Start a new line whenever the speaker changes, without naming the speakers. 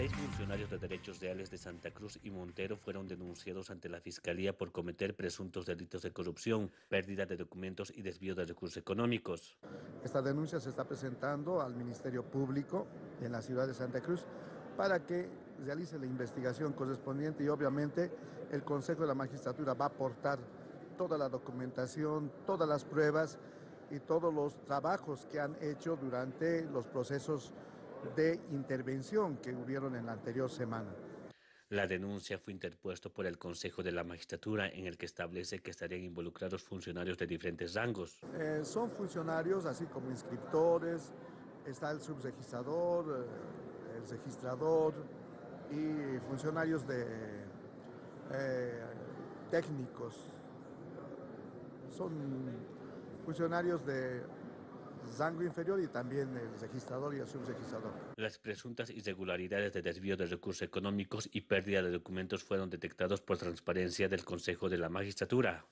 Seis funcionarios de derechos reales de Santa Cruz y Montero fueron denunciados ante la Fiscalía por cometer presuntos delitos de corrupción, pérdida de documentos y desvío de recursos económicos.
Esta denuncia se está presentando al Ministerio Público en la ciudad de Santa Cruz para que realice la investigación correspondiente y obviamente el Consejo de la Magistratura va a aportar toda la documentación, todas las pruebas y todos los trabajos que han hecho durante los procesos de intervención que hubieron en la anterior semana.
La denuncia fue interpuesta por el Consejo de la Magistratura en el que establece que estarían involucrados funcionarios de diferentes rangos.
Eh, son funcionarios así como inscriptores, está el subregistrador, eh, el registrador y funcionarios de eh, técnicos. Son funcionarios de rango inferior y también el registrador y el subregistrador.
Las presuntas irregularidades de desvío de recursos económicos y pérdida de documentos fueron detectados por transparencia del Consejo de la Magistratura.